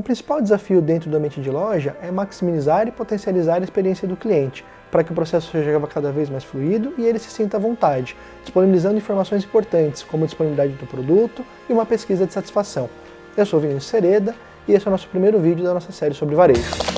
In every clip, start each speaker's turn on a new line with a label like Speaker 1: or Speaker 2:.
Speaker 1: O principal desafio dentro do ambiente de loja é maximizar e potencializar a experiência do cliente, para que o processo seja cada vez mais fluido e ele se sinta à vontade, disponibilizando informações importantes, como a disponibilidade do produto e uma pesquisa de satisfação. Eu sou Vinícius Sereda e esse é o nosso primeiro vídeo da nossa série sobre varejo.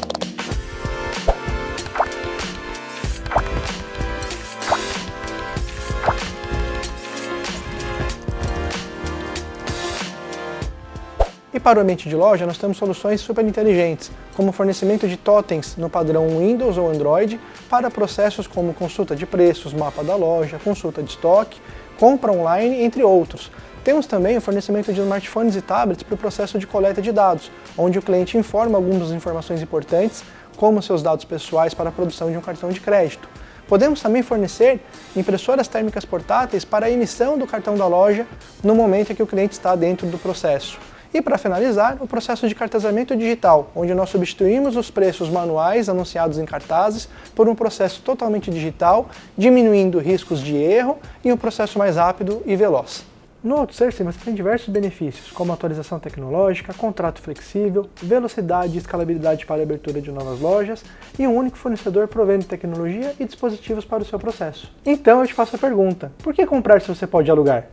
Speaker 1: E para o ambiente de loja, nós temos soluções super inteligentes, como o fornecimento de totens no padrão Windows ou Android para processos como consulta de preços, mapa da loja, consulta de estoque, compra online, entre outros. Temos também o fornecimento de smartphones e tablets para o processo de coleta de dados, onde o cliente informa algumas informações importantes, como seus dados pessoais para a produção de um cartão de crédito. Podemos também fornecer impressoras térmicas portáteis para a emissão do cartão da loja no momento em que o cliente está dentro do processo. E para finalizar, o processo de cartazamento digital, onde nós substituímos os preços manuais anunciados em cartazes por um processo totalmente digital, diminuindo riscos de erro e um processo mais rápido e veloz. No OutSourcing você tem diversos benefícios, como atualização tecnológica, contrato flexível, velocidade e escalabilidade para a abertura de novas lojas e um único fornecedor provendo tecnologia e dispositivos para o seu processo. Então eu te faço a pergunta, por que comprar se você pode alugar?